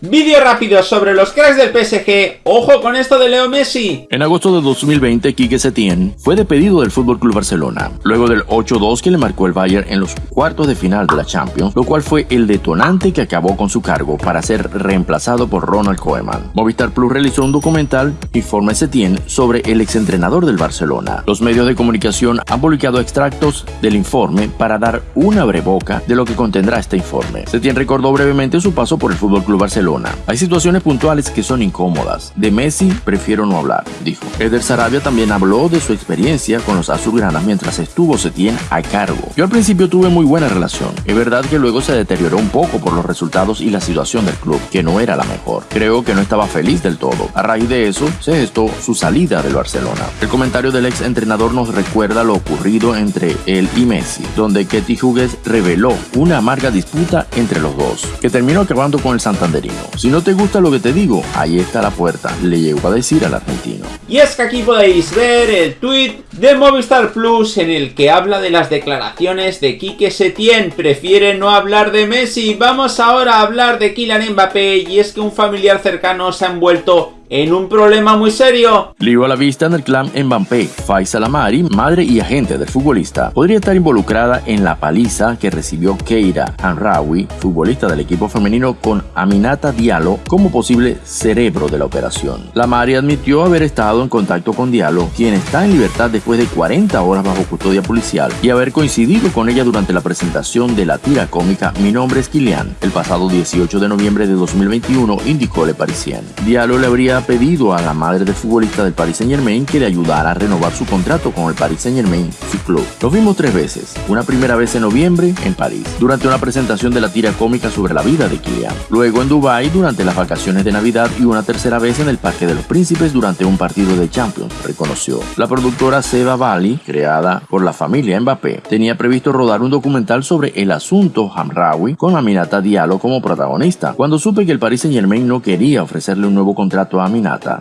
Vídeo rápido sobre los cracks del PSG. Ojo con esto de Leo Messi. En agosto de 2020, Quique Setién fue despedido del FC Barcelona, luego del 8-2 que le marcó el Bayern en los cuartos de final de la Champions, lo cual fue el detonante que acabó con su cargo para ser reemplazado por Ronald Koeman. Movistar Plus realizó un documental, Informe Setién, sobre el exentrenador del Barcelona. Los medios de comunicación han publicado extractos del informe para dar una breboca de lo que contendrá este informe. Setién recordó brevemente su paso por el FC Barcelona hay situaciones puntuales que son incómodas. De Messi prefiero no hablar, dijo. Eder Sarabia también habló de su experiencia con los azulgranas mientras estuvo Setién a cargo. Yo al principio tuve muy buena relación. Es verdad que luego se deterioró un poco por los resultados y la situación del club, que no era la mejor. Creo que no estaba feliz del todo. A raíz de eso, se gestó su salida del Barcelona. El comentario del ex entrenador nos recuerda lo ocurrido entre él y Messi, donde Ketty Hughes reveló una amarga disputa entre los dos, que terminó acabando con el Santanderino. Si no te gusta lo que te digo, ahí está la puerta, le llegó a decir al argentino. Y es que aquí podéis ver el tweet de Movistar Plus en el que habla de las declaraciones de Quique Setién. Prefiere no hablar de Messi. Vamos ahora a hablar de Kylian Mbappé y es que un familiar cercano se ha envuelto en un problema muy serio. Lío a la vista en el clan Mbappé. Faisal Amari, madre y agente del futbolista, podría estar involucrada en la paliza que recibió Keira Hanrawi, futbolista del equipo femenino, con Aminata Diallo como posible cerebro de la operación. La Mari admitió haber estado en contacto con Diallo, quien está en libertad después de 40 horas bajo custodia policial, y haber coincidido con ella durante la presentación de la tira cómica Mi nombre es Kilian, el pasado 18 de noviembre de 2021, indicó Le Parisien. Diallo le habría pedido a la madre del futbolista del Paris Saint Germain que le ayudara a renovar su contrato con el Paris Saint Germain, su club. Lo vimos tres veces, una primera vez en noviembre en París, durante una presentación de la tira cómica sobre la vida de Kylian, luego en Dubai durante las vacaciones de Navidad y una tercera vez en el Parque de los Príncipes durante un partido de Champions, reconoció. La productora Seba Bali, creada por la familia Mbappé, tenía previsto rodar un documental sobre el asunto Hamraoui con Aminata Diallo como protagonista. Cuando supe que el Paris Saint Germain no quería ofrecerle un nuevo contrato a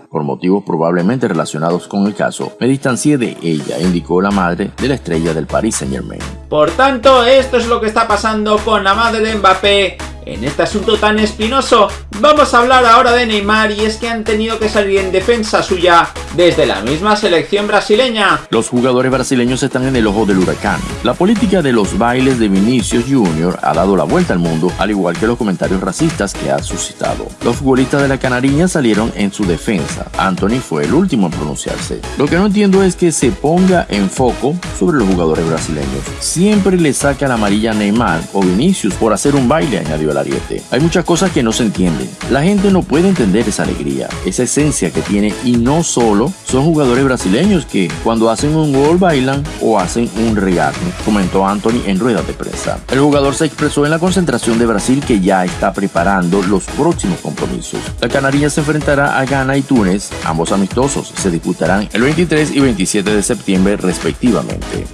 Por motivos probablemente relacionados con el caso, me distancié de ella, indicó la madre de la estrella del Paris Saint Germain. Por tanto, esto es lo que está pasando con la madre de Mbappé en este asunto tan espinoso, vamos a hablar ahora de Neymar y es que han tenido que salir en defensa suya desde la misma selección brasileña. Los jugadores brasileños están en el ojo del huracán. La política de los bailes de Vinicius Jr. ha dado la vuelta al mundo, al igual que los comentarios racistas que ha suscitado. Los futbolistas de la Canariña salieron en su defensa. Anthony fue el último en pronunciarse. Lo que no entiendo es que se ponga en foco sobre los jugadores brasileños. Siempre le saca la amarilla a Neymar o Vinicius por hacer un baile, añadió ariete. Hay muchas cosas que no se entienden. La gente no puede entender esa alegría, esa esencia que tiene y no solo son jugadores brasileños que cuando hacen un gol bailan o hacen un regate, comentó Anthony en rueda de prensa. El jugador se expresó en la concentración de Brasil que ya está preparando los próximos compromisos. La Canariña se enfrentará a Ghana y Túnez, ambos amistosos se disputarán el 23 y 27 de septiembre respectivamente.